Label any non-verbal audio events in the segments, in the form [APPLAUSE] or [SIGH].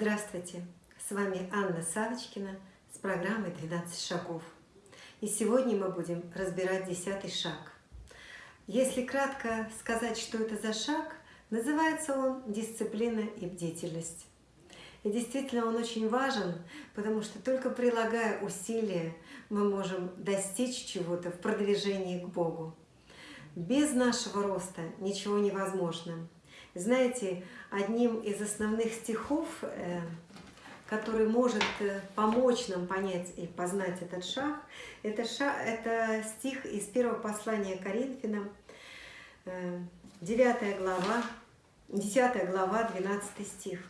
Здравствуйте! С вами Анна Савочкина с программой «12 шагов». И сегодня мы будем разбирать десятый шаг. Если кратко сказать, что это за шаг, называется он «Дисциплина и бдительность». И действительно он очень важен, потому что только прилагая усилия, мы можем достичь чего-то в продвижении к Богу. Без нашего роста ничего невозможно. Знаете, одним из основных стихов, э, который может э, помочь нам понять и познать этот шаг, это, шаг, это стих из первого послания Коринфянам, 9 э, глава, 10 глава, 12 стих.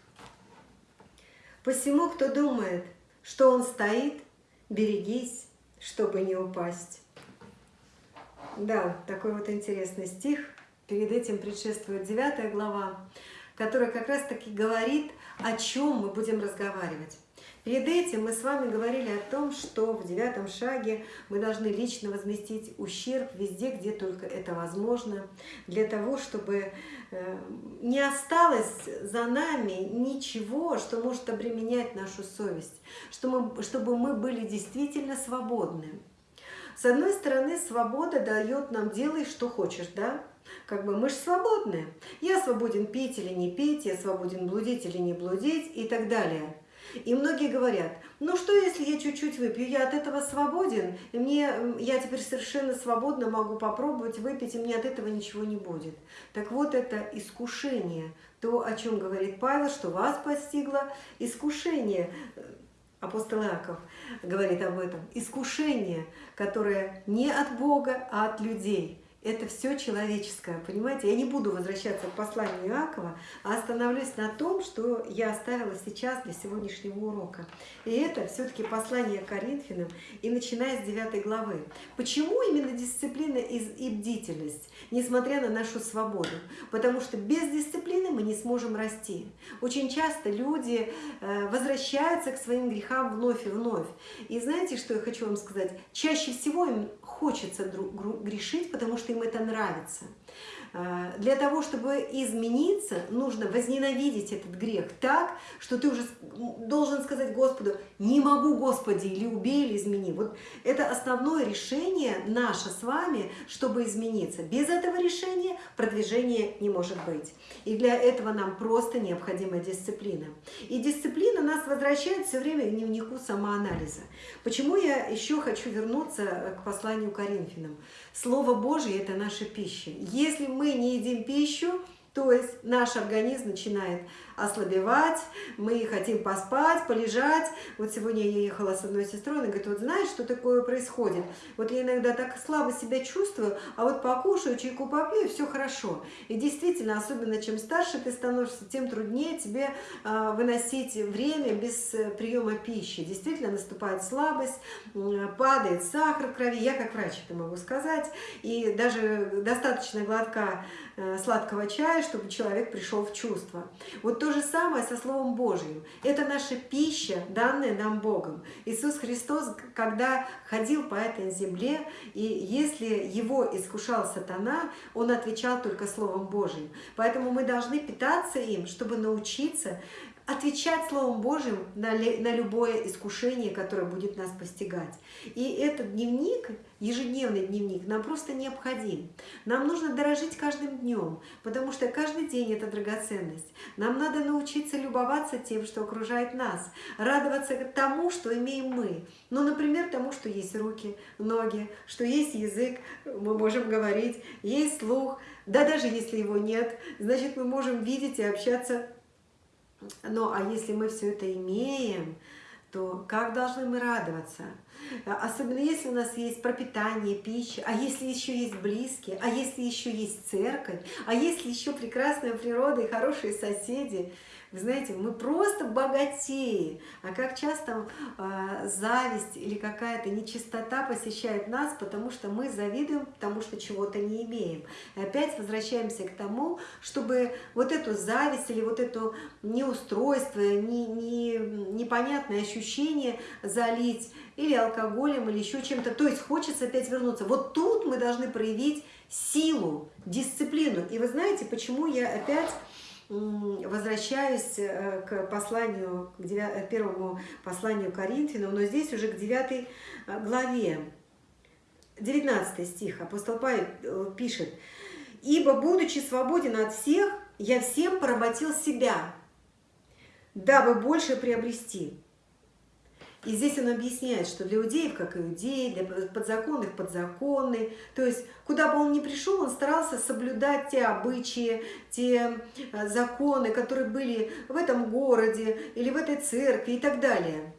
«Посему, кто думает, что он стоит, берегись, чтобы не упасть». Да, такой вот интересный стих – Перед этим предшествует 9 глава, которая как раз-таки говорит, о чем мы будем разговаривать. Перед этим мы с вами говорили о том, что в девятом шаге мы должны лично возместить ущерб везде, где только это возможно, для того, чтобы э, не осталось за нами ничего, что может обременять нашу совесть, чтобы мы были действительно свободны. С одной стороны, свобода дает нам «делай, что хочешь», да? Как бы мы же свободны. Я свободен пить или не пить, я свободен блудить или не блудить и так далее. И многие говорят, ну что, если я чуть-чуть выпью, я от этого свободен, и мне, я теперь совершенно свободно могу попробовать выпить, и мне от этого ничего не будет. Так вот, это искушение, то, о чем говорит Павел, что вас постигло искушение. Апостол Иаков говорит об этом. Искушение, которое не от Бога, а от людей это все человеческое, понимаете? Я не буду возвращаться к посланию Иакова, а остановлюсь на том, что я оставила сейчас для сегодняшнего урока. И это все-таки послание Коринфянам, и начиная с 9 главы. Почему именно дисциплина и бдительность, несмотря на нашу свободу? Потому что без дисциплины мы не сможем расти. Очень часто люди э, возвращаются к своим грехам вновь и вновь. И знаете, что я хочу вам сказать? Чаще всего им хочется грешить, потому что им это нравится. А, для того, чтобы измениться, нужно возненавидеть этот грех так, что ты уже должен сказать Господу, не могу, Господи, или убей, или измени. Вот это основное решение наше с вами, чтобы измениться. Без этого решения продвижения не может быть. И для этого нам просто необходима дисциплина. И дисциплина нас возвращает все время к дневнику самоанализа. Почему я еще хочу вернуться к посланию Коринфянам? Слово Божье – это наша пища. Если мы не едим пищу, то есть наш организм начинает ослабевать, мы хотим поспать, полежать. Вот сегодня я ехала с одной сестрой, она говорит, вот знаешь, что такое происходит? Вот я иногда так слабо себя чувствую, а вот покушаю, чайку попью, и все хорошо. И действительно, особенно чем старше ты становишься, тем труднее тебе э, выносить время без э, приема пищи. Действительно, наступает слабость, падает сахар в крови. Я как врач это могу сказать. И даже достаточно глотка э, сладкого чая, чтобы человек пришел в чувство. Вот то то же самое со Словом Божьим. Это наша пища, данная нам Богом. Иисус Христос, когда ходил по этой земле, и если его искушал сатана, он отвечал только Словом Божьим. Поэтому мы должны питаться им, чтобы научиться отвечать Словом Божьим на, на любое искушение, которое будет нас постигать. И этот дневник, ежедневный дневник, нам просто необходим. Нам нужно дорожить каждым днем, потому что каждый день – это драгоценность. Нам надо научиться любоваться тем, что окружает нас, радоваться тому, что имеем мы. Ну, например, тому, что есть руки, ноги, что есть язык, мы можем говорить, есть слух. Да даже если его нет, значит, мы можем видеть и общаться ну, а если мы все это имеем, то как должны мы радоваться? Особенно если у нас есть пропитание, пища, а если еще есть близкие, а если еще есть церковь, а если еще прекрасная природа и хорошие соседи – вы знаете, мы просто богатеем. А как часто э, зависть или какая-то нечистота посещает нас, потому что мы завидуем, потому что чего-то не имеем. И опять возвращаемся к тому, чтобы вот эту зависть или вот это неустройство, не, не, непонятное ощущение залить или алкоголем, или еще чем-то. То есть хочется опять вернуться. Вот тут мы должны проявить силу, дисциплину. И вы знаете, почему я опять возвращаюсь э, к посланию, к э, первому посланию Коринфянам, но здесь уже к 9 э, главе. 19 стих апостол Павел пишет, «Ибо, будучи свободен от всех, я всем поработил себя, дабы больше приобрести». И здесь он объясняет, что для иудеев, как иудеи, для подзаконных – подзаконный. То есть, куда бы он ни пришел, он старался соблюдать те обычаи, те э, законы, которые были в этом городе или в этой церкви и так далее.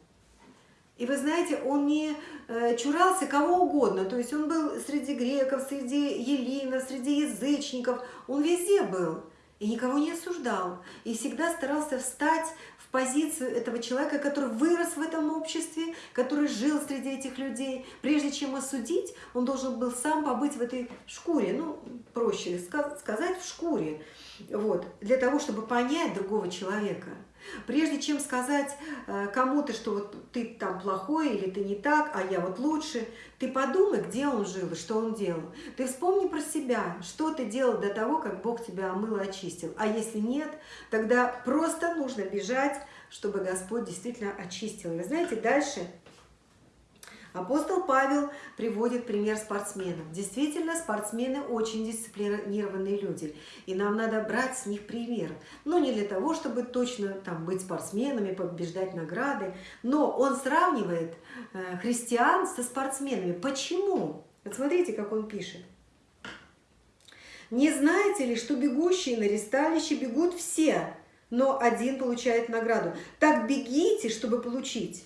И вы знаете, он не э, чурался кого угодно. То есть он был среди греков, среди елинов, среди язычников. Он везде был и никого не осуждал. И всегда старался встать позицию этого человека, который вырос в этом обществе, который жил среди этих людей. Прежде чем осудить, он должен был сам побыть в этой шкуре, ну, проще сказать, в шкуре, вот, для того, чтобы понять другого человека. Прежде чем сказать э, кому-то, что вот ты там плохой или ты не так, а я вот лучше, ты подумай, где он жил и что он делал. Ты вспомни про себя, что ты делал до того, как Бог тебя омыл и очистил. А если нет, тогда просто нужно бежать, чтобы Господь действительно очистил. Вы знаете, дальше Апостол Павел приводит пример спортсменов. Действительно, спортсмены очень дисциплинированные люди, и нам надо брать с них пример. Но не для того, чтобы точно там, быть спортсменами, побеждать награды, но он сравнивает э, христиан со спортсменами. Почему? Вот смотрите, как он пишет. «Не знаете ли, что бегущие на ресталище бегут все, но один получает награду? Так бегите, чтобы получить».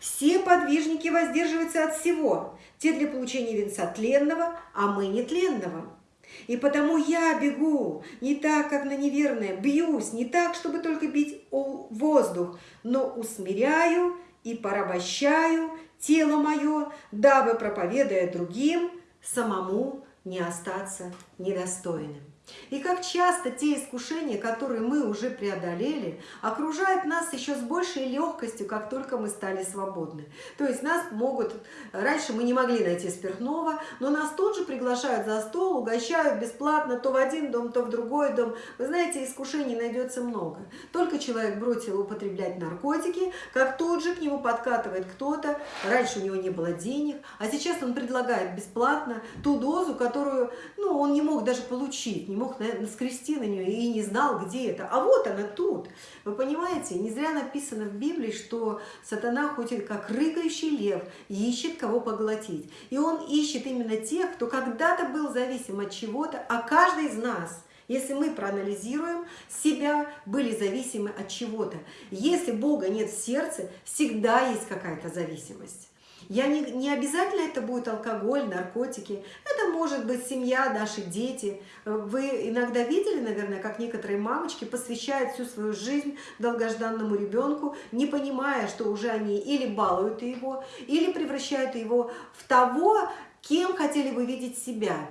Все подвижники воздерживаются от всего, те для получения венца тленного, а мы нетленного. И потому я бегу не так, как на неверное, бьюсь не так, чтобы только бить воздух, но усмиряю и порабощаю тело мое, дабы, проповедуя другим, самому не остаться недостойным. И как часто те искушения, которые мы уже преодолели, окружают нас еще с большей легкостью, как только мы стали свободны. То есть нас могут... Раньше мы не могли найти спиртного, но нас тут же приглашают за стол, угощают бесплатно то в один дом, то в другой дом. Вы знаете, искушений найдется много. Только человек бросил употреблять наркотики, как тут же к нему подкатывает кто-то. Раньше у него не было денег, а сейчас он предлагает бесплатно ту дозу, которую ну, он не мог даже получить, мог наскрести на нее и не знал, где это. А вот она тут. Вы понимаете, не зря написано в Библии, что сатана ходит как рыгающий лев и ищет кого поглотить. И он ищет именно тех, кто когда-то был зависим от чего-то, а каждый из нас – если мы проанализируем себя, были зависимы от чего-то. Если Бога нет в сердце, всегда есть какая-то зависимость. Я не, не обязательно это будет алкоголь, наркотики. Это может быть семья, наши дети. Вы иногда видели, наверное, как некоторые мамочки посвящают всю свою жизнь долгожданному ребенку, не понимая, что уже они или балуют его, или превращают его в того, кем хотели бы видеть себя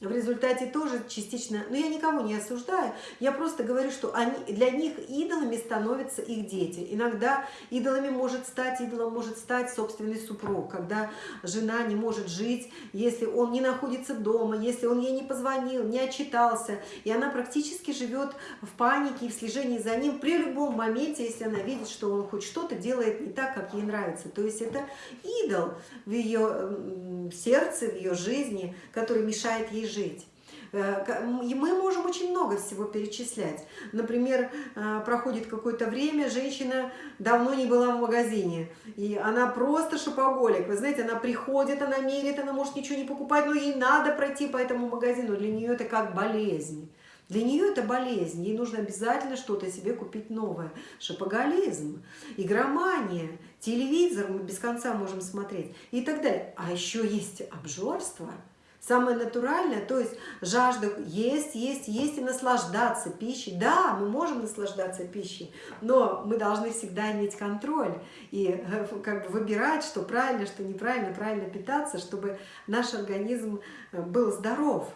в результате тоже частично, но я никого не осуждаю, я просто говорю, что они, для них идолами становятся их дети. Иногда идолами может стать, идолом может стать собственный супруг, когда жена не может жить, если он не находится дома, если он ей не позвонил, не отчитался, и она практически живет в панике и в слежении за ним при любом моменте, если она видит, что он хоть что-то делает не так, как ей нравится. То есть это идол в ее сердце, в ее жизни, который мешает ей жить. Э, мы можем очень много всего перечислять. Например, э, проходит какое-то время, женщина давно не была в магазине, и она просто шопоголик. Вы знаете, она приходит, она мерит, она может ничего не покупать, но ей надо пройти по этому магазину. Для нее это как болезнь. Для нее это болезнь, ей нужно обязательно что-то себе купить новое. Шопоголизм, игромания, телевизор мы без конца можем смотреть и так далее. А еще есть обжорство – Самое натуральное, то есть жажда есть, есть, есть и наслаждаться пищей. Да, мы можем наслаждаться пищей, но мы должны всегда иметь контроль и э, как бы выбирать, что правильно, что неправильно, правильно питаться, чтобы наш организм э, был здоров.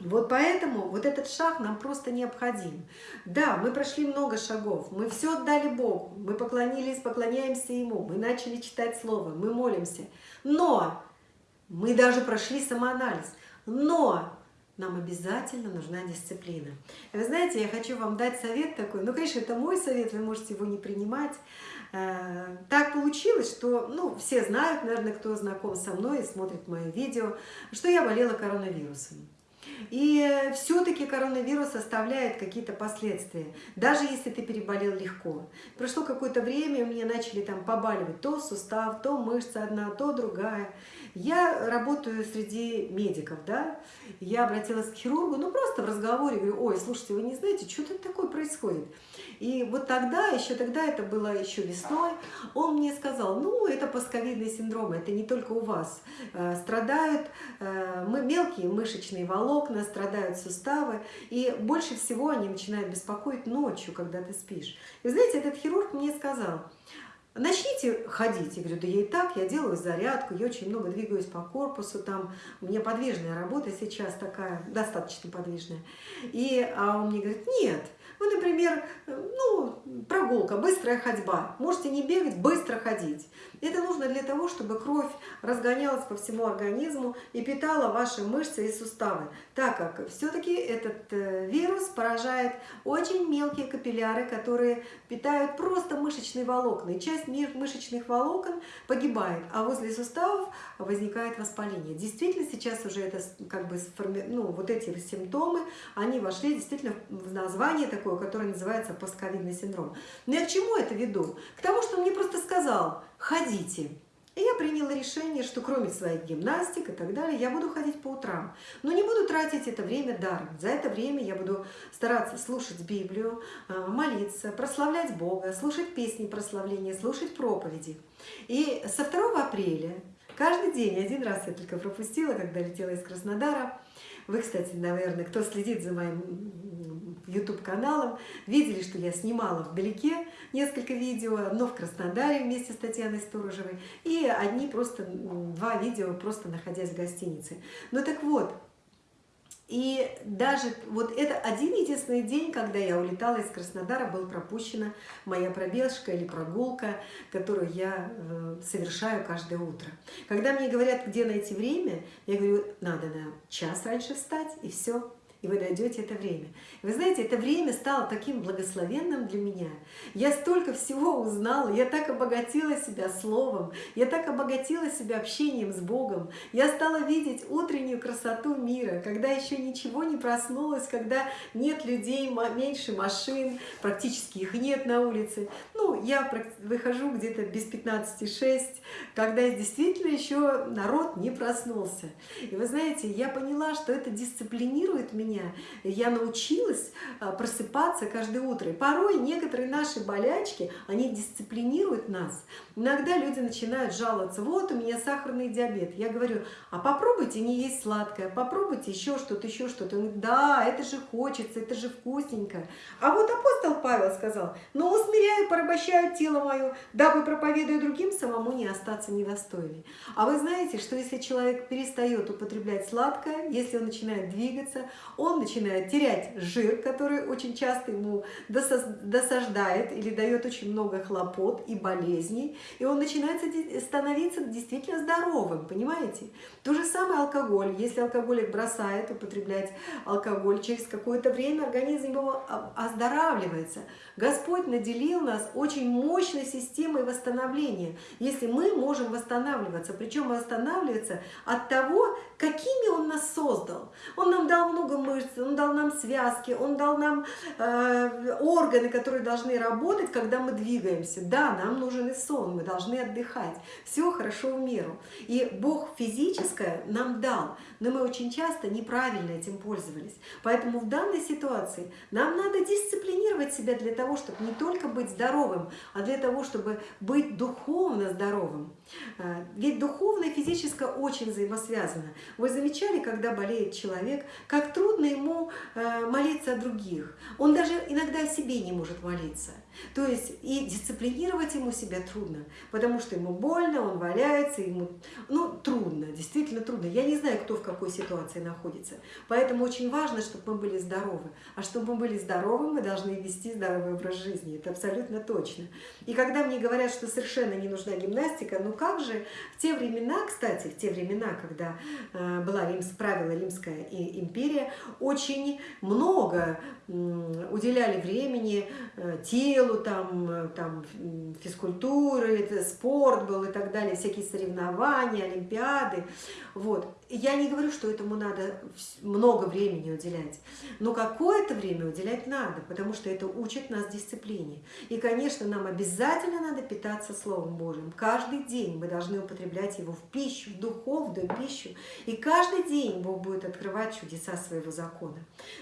Вот поэтому вот этот шаг нам просто необходим. Да, мы прошли много шагов, мы все отдали Богу, мы поклонились, поклоняемся Ему, мы начали читать Слово, мы молимся. Но мы даже прошли самоанализ. Но нам обязательно нужна дисциплина. Вы знаете, я хочу вам дать совет такой, ну, конечно, это мой совет, вы можете его не принимать. Э, так получилось, что, ну, все знают, наверное, кто знаком со мной и смотрит мое видео, что я болела коронавирусом. И все-таки коронавирус оставляет какие-то последствия, даже если ты переболел легко. Прошло какое-то время, у меня начали там побаливать то сустав, то мышца одна, то другая. Я работаю среди медиков, да, я обратилась к хирургу, ну просто в разговоре, говорю, ой, слушайте, вы не знаете, что тут такое происходит? И вот тогда, еще тогда, это было еще весной, он мне сказал, ну, это пасковидный синдром, это не только у вас. Э, страдают э, мы мелкие мышечные волокна, страдают суставы, и больше всего они начинают беспокоить ночью, когда ты спишь. И знаете, этот хирург мне сказал, Начните ходить. Я говорю, да я и так, я делаю зарядку, я очень много двигаюсь по корпусу, там у меня подвижная работа сейчас такая, достаточно подвижная. И а он мне говорит, нет, вы, например, ну, прогулка, быстрая ходьба. Можете не бегать, быстро ходить. Это нужно для того, чтобы кровь разгонялась по всему организму и питала ваши мышцы и суставы, так как все-таки этот э, вирус поражает очень мелкие капилляры, которые питают просто мышечные волокна. И часть мышечных волокон погибает, а возле суставов возникает воспаление. Действительно, сейчас уже это как бы, ну, вот эти симптомы, они вошли действительно в название такое, которое называется постковидный синдром. Но я к чему это веду? К тому, что мне просто сказал, ходите. И я приняла решение, что кроме своих гимнастик и так далее, я буду ходить по утрам. Но не буду тратить это время даром. За это время я буду стараться слушать Библию, э, молиться, прославлять Бога, слушать песни прославления, слушать проповеди. И со 2 апреля каждый день, один раз я только пропустила, когда летела из Краснодара, вы, кстати, наверное, кто следит за моим YouTube-каналом, видели, что я снимала вдалеке несколько видео, но в Краснодаре вместе с Татьяной Сторожевой, и одни просто, два видео, просто находясь в гостинице. Ну так вот, и даже вот это один единственный день, когда я улетала из Краснодара, был пропущена моя пробежка или прогулка, которую я э, совершаю каждое утро. Когда мне говорят, где найти время, я говорю, надо на час раньше встать, и все и вы найдете это время. Вы знаете, это время стало таким благословенным для меня. Я столько всего узнала, я так обогатила себя словом, я так обогатила себя общением с Богом. Я стала видеть утреннюю красоту мира, когда еще ничего не проснулось, когда нет людей, меньше машин, практически их нет на улице. Ну, я выхожу где-то без 15-6, когда действительно еще народ не проснулся. И вы знаете, я поняла, что это дисциплинирует меня, меня. Я научилась а, просыпаться каждое утро. И порой некоторые наши болячки, они дисциплинируют нас. Иногда люди начинают жаловаться, вот у меня сахарный диабет. Я говорю, а попробуйте не есть сладкое, попробуйте еще что-то, еще что-то. Да, это же хочется, это же вкусненько. А вот апостол Павел сказал, но усмиряю, порабощаю тело мое, дабы проповедуя другим, самому не остаться недостойной. А вы знаете, что если человек перестает употреблять сладкое, если он начинает двигаться, он начинает терять жир, который очень часто ему досаждает или дает очень много хлопот и болезней, и он начинает становиться действительно здоровым, понимаете? То же самое алкоголь. Если алкоголик бросает употреблять алкоголь, через какое-то время организм его оздоравливается. Господь наделил нас очень мощной системой восстановления, если мы можем восстанавливаться, причем восстанавливаться от того, какими Он нас создал. Он нам дал много мышц, Он дал нам связки, Он дал нам э, органы, которые должны работать, когда мы двигаемся. Да, нам нужен и сон, мы должны отдыхать. Все хорошо в меру. И Бог физическое нам дал, но мы очень часто неправильно этим пользовались. Поэтому в данной ситуации нам надо дисциплинировать себя для того, чтобы не только быть здоровым, а для того, чтобы быть духовно здоровым. Э, ведь духовное и физическое очень взаимосвязано. Вы замечали, когда болеет человек, как трудно ему э, молиться о других. Он даже иногда о себе не может молиться. То есть и дисциплинировать ему себя трудно, потому что ему больно, он валяется, ему ну, трудно, действительно трудно. Я не знаю, кто в какой ситуации находится. Поэтому очень важно, чтобы мы были здоровы. А чтобы мы были здоровы, мы должны вести здоровый образ жизни. Это абсолютно точно. И когда мне говорят, что совершенно не нужна гимнастика, ну как же в те времена, кстати, в те времена, когда э, была Римс, правила Римская империя, очень много уделяли времени э, телу, там, э, там физкультуры, спорт был и так далее, всякие соревнования, олимпиады. Вот. Я не говорю, что этому надо много времени уделять, но какое-то время уделять надо, потому что это учит нас дисциплине. И, конечно, нам обязательно надо питаться Словом Божьим. Каждый день мы должны употреблять его в пищу, в духовную пищу. И каждый день Бог будет открывать чудеса своего закона.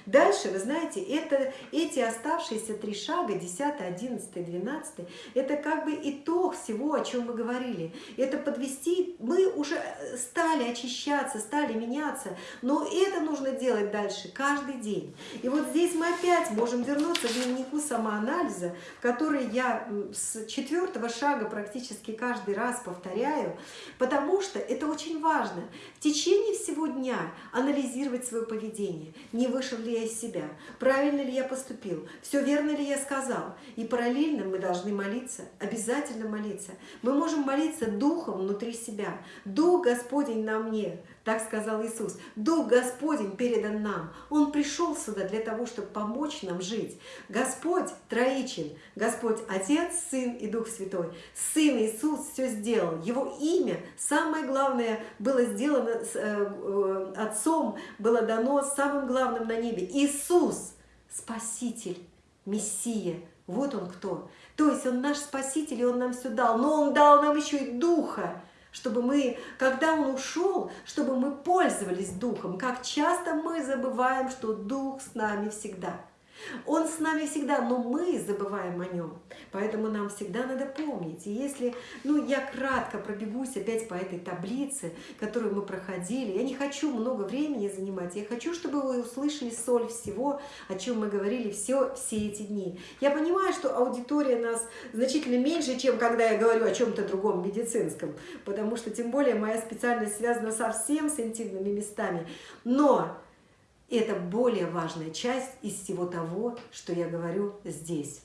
Дальше, вы знаете, это, эти оставшиеся три шага, 10, 11, 12, это как бы итог всего, о чем мы говорили. Это подвести, мы уже стали очищаться, стали меняться, но это нужно делать дальше каждый день. И вот здесь мы опять можем вернуться к дневнику самоанализа, который я с четвертого шага практически каждый раз повторяю, потому что это очень важно. В течение всего дня анализировать свое поведение. Не вышел ли я из себя? Правильно ли я поступил? Все верно ли я сказал? И параллельно мы должны молиться, обязательно молиться. Мы можем молиться духом внутри себя. Дух Господень на мне, так сказал Иисус. Дух Господень передан нам. Он пришел сюда для того, чтобы помочь нам жить. Господь троичен. Господь Отец, Сын и Дух Святой. Сын Иисус все сделал. Его имя, самое главное, было сделано э, э, Отцом, было дано самым главным на небе. Иисус, Спаситель, Мессия. Вот Он кто. То есть Он наш Спаситель, и Он нам все дал. Но Он дал нам еще и Духа чтобы мы, когда Он ушел, чтобы мы пользовались Духом. Как часто мы забываем, что Дух с нами всегда – он с нами всегда, но мы забываем о нем. Поэтому нам всегда надо помнить. И если, ну, я кратко пробегусь опять по этой таблице, которую мы проходили, я не хочу много времени занимать, я хочу, чтобы вы услышали соль всего, о чем мы говорили все, все эти дни. Я понимаю, что аудитория нас значительно меньше, чем когда я говорю о чем-то другом медицинском, потому что тем более моя специальность связана совсем с интимными местами. Но это более важная часть из всего того, что я говорю здесь.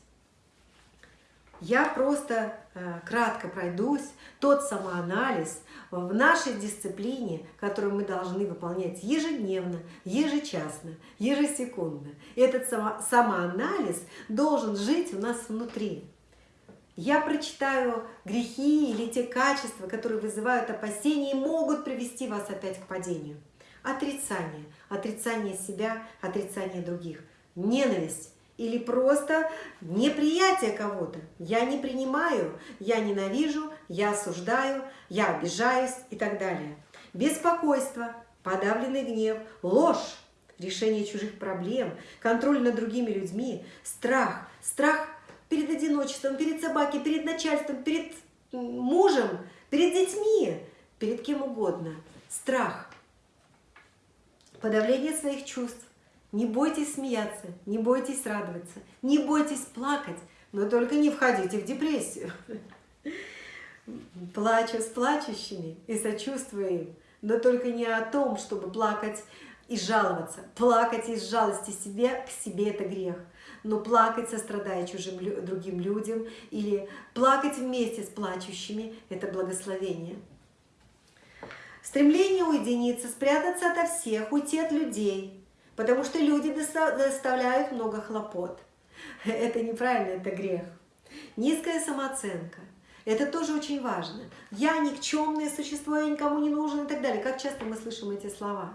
Я просто э, кратко пройдусь, тот самоанализ в нашей дисциплине, которую мы должны выполнять ежедневно, ежечасно, ежесекундно. Этот само, самоанализ должен жить у нас внутри. Я прочитаю грехи или те качества, которые вызывают опасения и могут привести вас опять к падению. Отрицание. Отрицание себя, отрицание других. Ненависть или просто неприятие кого-то. Я не принимаю, я ненавижу, я осуждаю, я обижаюсь и так далее. Беспокойство, подавленный гнев, ложь, решение чужих проблем, контроль над другими людьми, страх, страх перед одиночеством, перед собакой, перед начальством, перед мужем, перед детьми, перед кем угодно. Страх, подавление своих чувств. Не бойтесь смеяться, не бойтесь радоваться, не бойтесь плакать, но только не входите в депрессию. Плачу с плачущими и сочувствую им, но только не о том, чтобы плакать и жаловаться. Плакать из жалости себе к себе – это грех. Но плакать, сострадая чужим другим людям, или плакать вместе с плачущими – это благословение. Стремление уединиться, спрятаться ото всех, уйти от людей, потому что люди доставляют много хлопот. [LAUGHS] Это неправильно, это грех. Низкая самооценка. Это тоже очень важно. Я никчемное существо, я никому не нужен и так далее. Как часто мы слышим эти слова?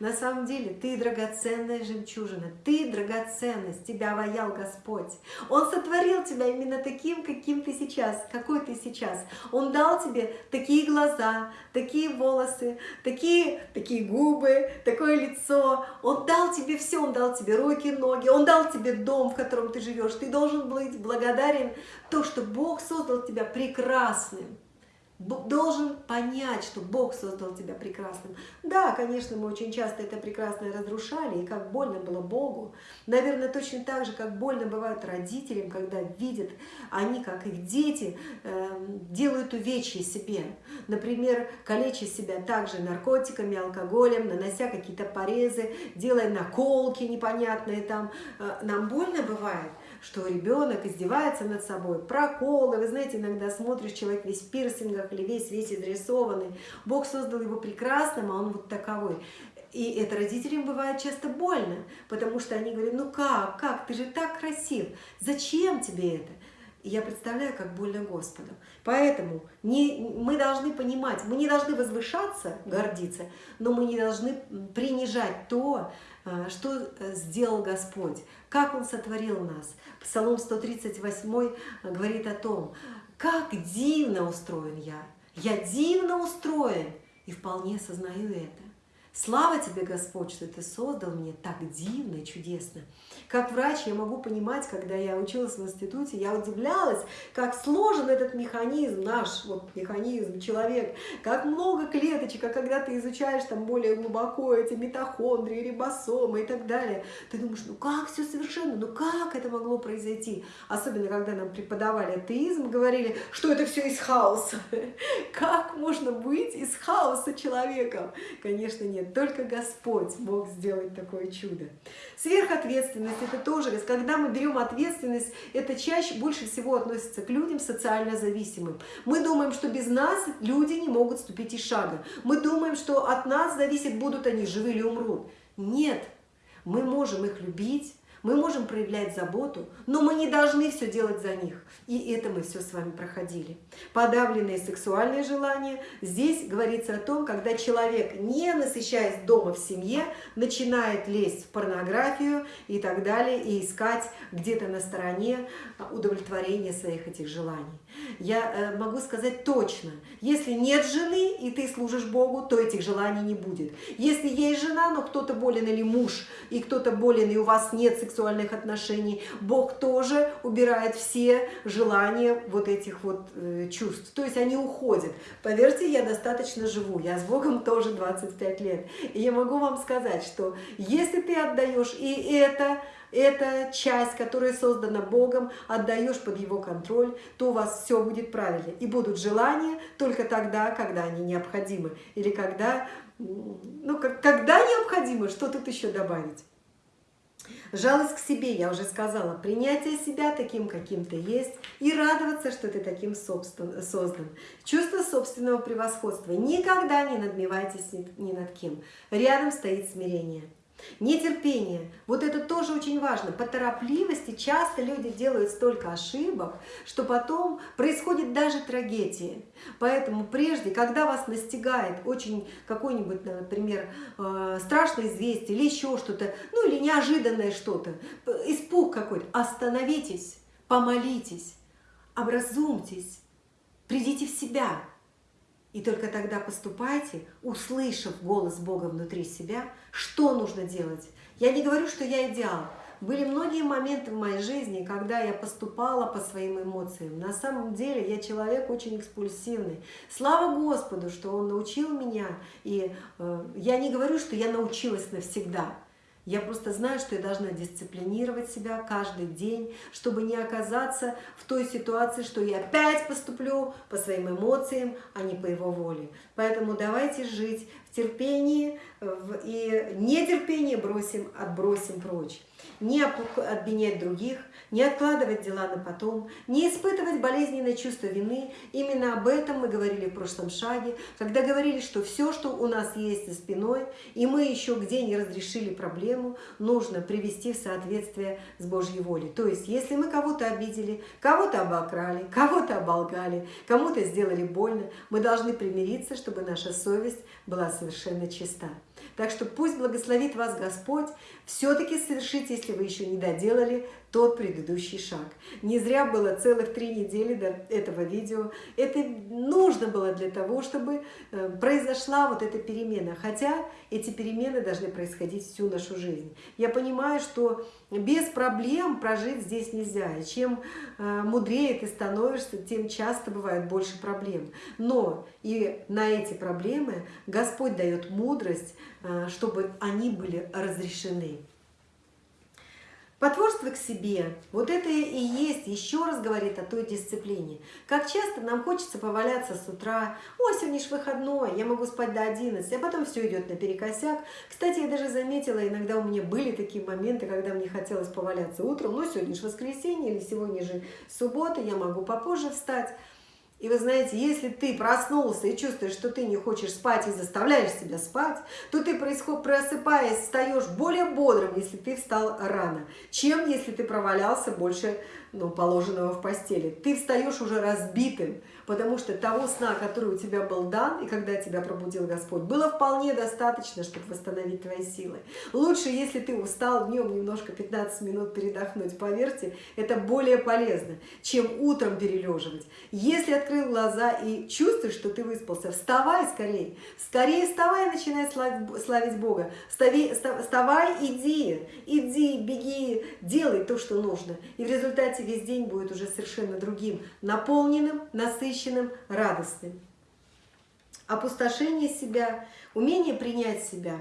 На самом деле ты драгоценная жемчужина, ты драгоценность, тебя воял Господь. Он сотворил тебя именно таким, каким ты сейчас, какой ты сейчас. Он дал тебе такие глаза, такие волосы, такие, такие губы, такое лицо. Он дал тебе все, он дал тебе руки, ноги, он дал тебе дом, в котором ты живешь. Ты должен быть благодарен то, что Бог создал тебя прекрасным должен понять, что Бог создал тебя прекрасным. Да, конечно, мы очень часто это прекрасное разрушали, и как больно было Богу. Наверное, точно так же, как больно бывает родителям, когда видят они, как их дети, э, делают увечья себе. Например, калеча себя также наркотиками, алкоголем, нанося какие-то порезы, делая наколки непонятные там. Э, нам больно бывает, что ребенок издевается над собой, проколы, вы знаете, иногда смотришь, человек весь в пирсингах или весь весь изрисованный. Бог создал его прекрасным, а он вот таковой. И это родителям бывает часто больно, потому что они говорят, ну как, как, ты же так красив, зачем тебе это? Я представляю, как больно Господу. Поэтому не, мы должны понимать, мы не должны возвышаться, гордиться, но мы не должны принижать то, а, что э, сделал Господь, как Он сотворил нас. Псалом 138 говорит о том, как дивно устроен я. Я дивно устроен и вполне сознаю это. Слава тебе, Господь, что ты создал меня так дивно и чудесно. Как врач я могу понимать, когда я училась в институте, я удивлялась, как сложен этот механизм, наш вот механизм, человек, как много клеточек, а когда ты изучаешь там более глубоко эти митохондрии, рибосомы и так далее, ты думаешь, ну как все совершенно, ну как это могло произойти? Особенно, когда нам преподавали атеизм, говорили, что это все из хаоса. [LAUGHS] Как можно быть из хаоса человеком? Конечно, нет нет, только Господь мог сделать такое чудо. Сверхответственность – это тоже, когда мы берем ответственность, это чаще, больше всего относится к людям социально зависимым. Мы думаем, что без нас люди не могут ступить и шага. Мы думаем, что от нас зависит, будут они живы или умрут. Нет, мы можем их любить, мы можем проявлять заботу, но мы не должны все делать за них. И это мы все с вами проходили. Подавленные сексуальные желания. Здесь говорится о том, когда человек, не насыщаясь дома в семье, начинает лезть в порнографию и так далее, и искать где-то на стороне удовлетворения своих этих желаний. Я э, могу сказать точно, если нет жены, и ты служишь Богу, то этих желаний не будет. Если есть жена, но кто-то болен или муж, и кто-то болен, и у вас нет сексуальных отношений, Бог тоже убирает все желания вот этих вот э, чувств. То есть они уходят. Поверьте, я достаточно живу, я с Богом тоже 25 лет. И я могу вам сказать, что если ты отдаешь и это эта часть, которая создана Богом, отдаешь под Его контроль, то у вас все будет правильно. И будут желания только тогда, когда они необходимы. Или когда, ну, когда необходимо, что тут еще добавить? Жалость к себе, я уже сказала, принятие себя таким, каким ты есть, и радоваться, что ты таким собствен, создан. Чувство собственного превосходства. Никогда не надмевайтесь ни, над кем. Рядом стоит смирение. Нетерпение. Вот это тоже очень важно. По торопливости часто люди делают столько ошибок, что потом происходит даже трагедия. Поэтому прежде, когда вас настигает очень какой-нибудь, например, э, страшное известие или еще что-то, ну или неожиданное что-то, испуг какой-то, остановитесь, помолитесь, образумьтесь, придите в себя. И только тогда поступайте, услышав голос Бога внутри себя, что нужно делать. Я не говорю, что я идеал. Были многие моменты в моей жизни, когда я поступала по своим эмоциям. На самом деле я человек очень экспульсивный. Слава Господу, что Он научил меня. И э, я не говорю, что я научилась навсегда. Я просто знаю, что я должна дисциплинировать себя каждый день, чтобы не оказаться в той ситуации, что я опять поступлю по своим эмоциям, а не по его воле. Поэтому давайте жить терпении и нетерпение бросим, отбросим прочь не обвинять других, не откладывать дела на потом, не испытывать болезненное чувство вины. Именно об этом мы говорили в прошлом шаге, когда говорили, что все, что у нас есть за спиной, и мы еще где не разрешили проблему, нужно привести в соответствие с Божьей волей. То есть, если мы кого-то обидели, кого-то обокрали, кого-то оболгали, кому-то сделали больно, мы должны примириться, чтобы наша совесть была совершенно чиста. Так что пусть благословит вас Господь, все-таки совершите, если вы еще не доделали, тот предыдущий шаг. Не зря было целых три недели до этого видео. Это нужно было для того, чтобы э, произошла вот эта перемена. Хотя эти перемены должны происходить всю нашу жизнь. Я понимаю, что без проблем прожить здесь нельзя. И чем э, мудрее ты становишься, тем часто бывает больше проблем. Но и на эти проблемы Господь дает мудрость, э, чтобы они были разрешены. Потворство к себе, вот это и есть, еще раз говорит о той дисциплине. Как часто нам хочется поваляться с утра, ой, сегодня ж выходной, я могу спать до 11, а потом все идет наперекосяк. Кстати, я даже заметила, иногда у меня были такие моменты, когда мне хотелось поваляться утром, ну сегодня же воскресенье или сегодня же суббота, я могу попозже встать. И вы знаете, если ты проснулся и чувствуешь, что ты не хочешь спать и заставляешь себя спать, то ты, просыпаясь, встаешь более бодрым, если ты встал рано, чем если ты провалялся больше ну, положенного в постели. Ты встаешь уже разбитым, потому что того сна, который у тебя был дан, и когда тебя пробудил Господь, было вполне достаточно, чтобы восстановить твои силы. Лучше, если ты устал днем немножко 15 минут передохнуть, поверьте, это более полезно, чем утром перележивать. Если открыл глаза и чувствуешь, что ты выспался, вставай скорее, скорее вставай и начинай славить Бога. Вставай, вставай, иди, иди, беги, делай то, что нужно. И в результате весь день будет уже совершенно другим, наполненным, насыщенным, насыщенным, радостным. Опустошение себя, умение принять себя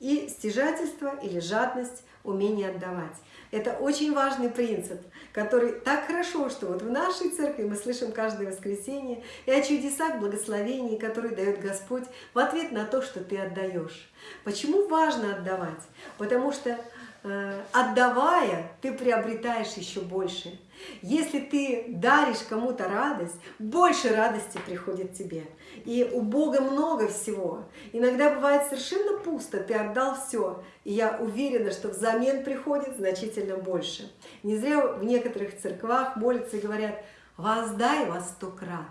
и стяжательство или жадность, умение отдавать. Это очень важный принцип, который так хорошо, что вот в нашей церкви мы слышим каждое воскресенье и о чудесах благословений, которые дает Господь в ответ на то, что ты отдаешь. Почему важно отдавать? Потому что отдавая, ты приобретаешь еще больше. Если ты даришь кому-то радость, больше радости приходит тебе. И у Бога много всего. Иногда бывает совершенно пусто, ты отдал все. И я уверена, что взамен приходит значительно больше. Не зря в некоторых церквах молятся и говорят, воздай во сто крат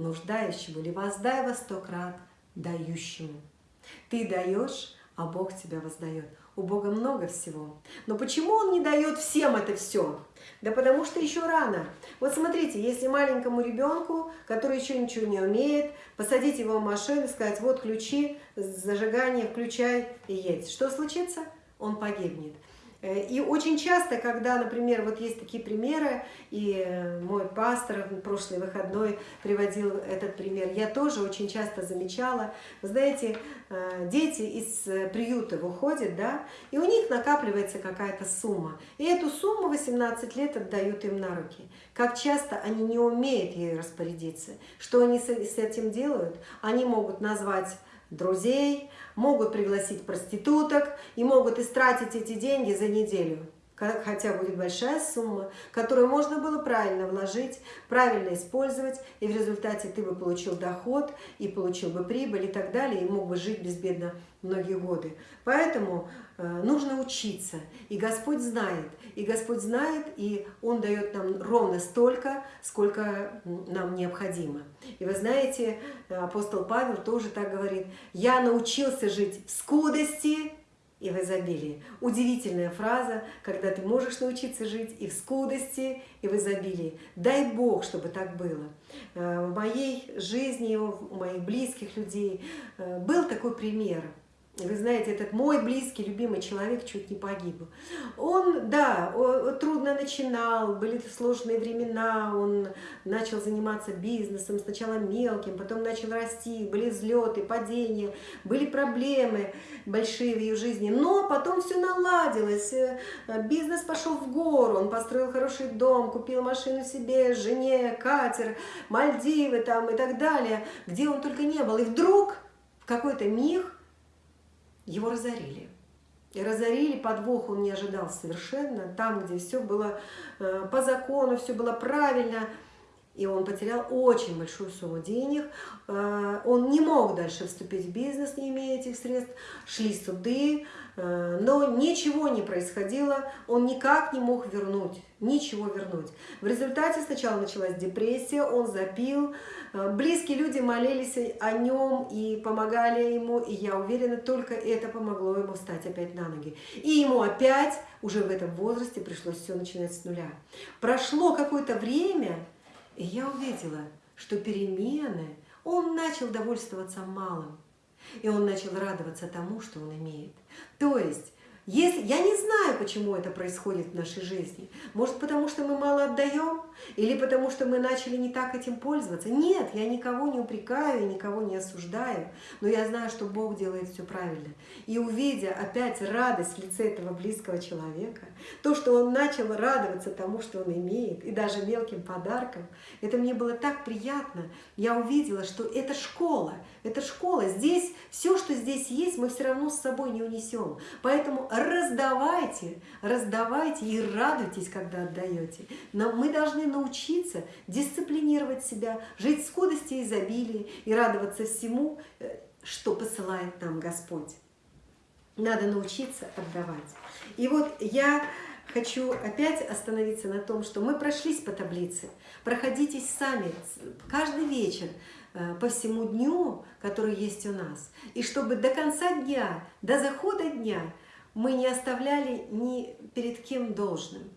нуждающему или воздай во сто крат дающему. Ты даешь, а Бог тебя воздает. У Бога много всего. Но почему Он не дает всем это все? Да потому что еще рано. Вот смотрите, если маленькому ребенку, который еще ничего не умеет, посадить его в машину, сказать, вот ключи, зажигание, включай и едь. Что случится? Он погибнет. Э, и очень часто, когда, например, вот есть такие примеры, и э, мой пастор в прошлый выходной приводил этот пример, я тоже очень часто замечала, вы знаете, э, дети из приюта выходят, да, и у них накапливается какая-то сумма, и эту сумму 18 лет отдают им на руки. Как часто они не умеют ей распорядиться. Что они с этим делают? Они могут назвать друзей, могут пригласить проституток и могут истратить эти деньги за неделю. Хотя будет большая сумма, которую можно было правильно вложить, правильно использовать, и в результате ты бы получил доход, и получил бы прибыль и так далее, и мог бы жить безбедно многие годы. Поэтому э, нужно учиться, и Господь знает, и Господь знает, и Он дает нам ровно столько, сколько нам необходимо. И вы знаете, апостол Павел тоже так говорит, «Я научился жить в скудости и в изобилии». Удивительная фраза, когда ты можешь научиться жить и в скудости, и в изобилии. Дай Бог, чтобы так было. Э, в моей жизни, у моих близких людей э, был такой пример – вы знаете, этот мой близкий, любимый человек чуть не погиб. Он, да, трудно начинал, были сложные времена, он начал заниматься бизнесом, сначала мелким, потом начал расти, были взлеты, падения, были проблемы большие в ее жизни, но потом все наладилось, э, бизнес пошел в гору, он построил хороший дом, купил машину себе, жене, катер, Мальдивы там и так далее, где он только не был. И вдруг в какой-то миг его разорили. И разорили, подвох он не ожидал совершенно, там, где все было э, по закону, все было правильно, и он потерял очень большую сумму денег, э, он не мог дальше вступить в бизнес, не имея этих средств, шли суды, Э, но ничего не происходило, он никак не мог вернуть, ничего вернуть. В результате сначала началась депрессия, он запил, э, близкие люди молились о нем и помогали ему, и я уверена, только это помогло ему встать опять на ноги. И ему опять, уже в этом возрасте, пришлось все начинать с нуля. Прошло какое-то время, и я увидела, что перемены, он начал довольствоваться малым. И он начал радоваться тому, что он имеет. То есть, если, я не знаю, почему это происходит в нашей жизни. Может, потому что мы мало отдаем? или потому что мы начали не так этим пользоваться. Нет, я никого не упрекаю, никого не осуждаю, но я знаю, что Бог делает все правильно. И увидя опять радость в лице этого близкого человека, то, что он начал радоваться тому, что он имеет, и даже мелким подаркам, это мне было так приятно. Я увидела, что это школа, это школа. Здесь все, что здесь есть, мы все равно с собой не унесем. Поэтому раздавайте, раздавайте и радуйтесь, когда отдаете. Но мы должны научиться дисциплинировать себя, жить в скудости и изобилии и радоваться всему, э, что посылает нам Господь. Надо научиться отдавать. И вот я хочу опять остановиться на том, что мы прошлись по таблице. Проходитесь сами каждый вечер по всему дню, который есть у нас. И чтобы до конца дня, до захода дня мы не оставляли ни перед кем должным.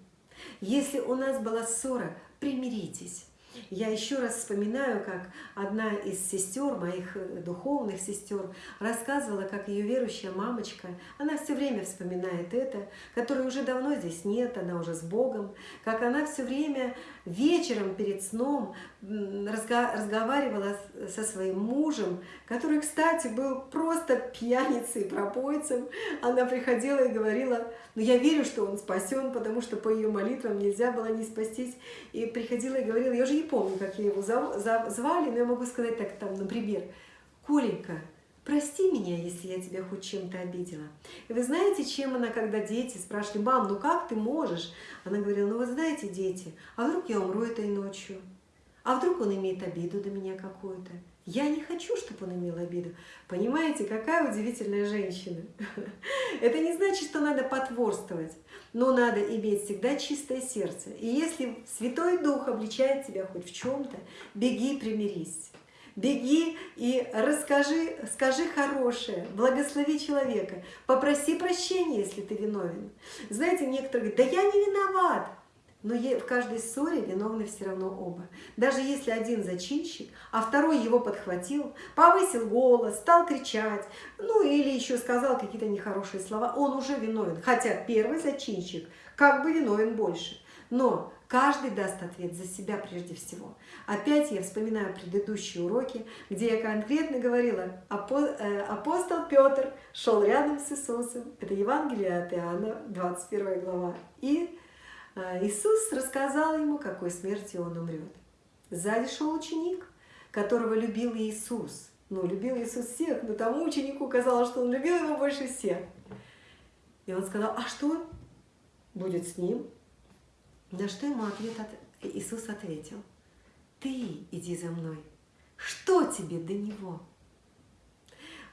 Если у нас была ссора, примиритесь. Я еще раз вспоминаю, как одна из сестер, моих э, духовных сестер, рассказывала, как ее верующая мамочка, она все время вспоминает это, которой уже давно здесь нет, она уже с Богом, как она все время вечером перед сном разговаривала со своим мужем, который, кстати, был просто пьяницей, пропойцем. Она приходила и говорила, ну я верю, что он спасен, потому что по ее молитвам нельзя было не спастись. И приходила и говорила, я уже не помню, как я его звали, но я могу сказать так, там, например, Коленька, прости меня, если я тебя хоть чем-то обидела. И вы знаете, чем она, когда дети спрашивали, мам, ну как ты можешь? Она говорила, ну вы знаете, дети, а вдруг я умру этой ночью? А вдруг он имеет обиду до меня какую-то? Я не хочу, чтобы он имел обиду. Понимаете, какая удивительная женщина. [LAUGHS] Это не значит, что надо потворствовать, но надо иметь всегда чистое сердце. И если Святой Дух обличает тебя хоть в чем-то, беги, примирись. Беги и расскажи, скажи хорошее, благослови человека, попроси прощения, если ты виновен. Знаете, некоторые говорят, да я не виноват. Но в каждой ссоре виновны все равно оба. Даже если один зачинщик, а второй его подхватил, повысил голос, стал кричать, ну или еще сказал какие-то нехорошие слова, он уже виновен. Хотя первый зачинщик как бы виновен больше. Но каждый даст ответ за себя прежде всего. Опять я вспоминаю предыдущие уроки, где я конкретно говорила, э, апостол Петр шел рядом с Иисусом. Это Евангелие от Иоанна, 21 глава. И а, Иисус рассказал ему, какой смертью он умрет. Сзади шел ученик, которого любил Иисус. Ну, любил Иисус всех, но тому ученику казалось, что он любил его больше всех. И он сказал, а что будет с ним? На что ему ответ от... Иисус ответил, ты иди за мной. Что тебе до него?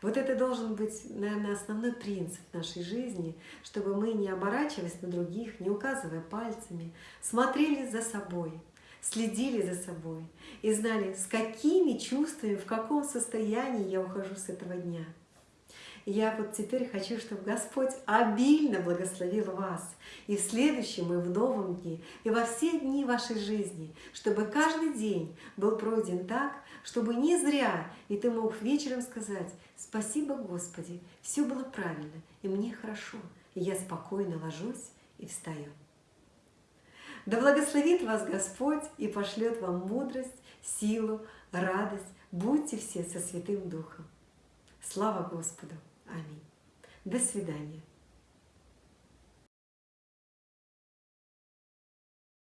Вот это должен быть, наверное, основной принцип нашей жизни, чтобы мы, не оборачиваясь на других, не указывая пальцами, смотрели за собой, следили за собой и знали, с какими чувствами, в каком состоянии я ухожу с этого дня. Я вот теперь хочу, чтобы Господь обильно благословил вас и в следующем, и в новом дне, и во все дни вашей жизни, чтобы каждый день был пройден так, чтобы не зря, и ты мог вечером сказать, Спасибо, Господи, все было правильно, и мне хорошо, и я спокойно ложусь и встаю. Да благословит вас Господь и пошлет вам мудрость, силу, радость. Будьте все со Святым Духом. Слава Господу! Аминь. До свидания.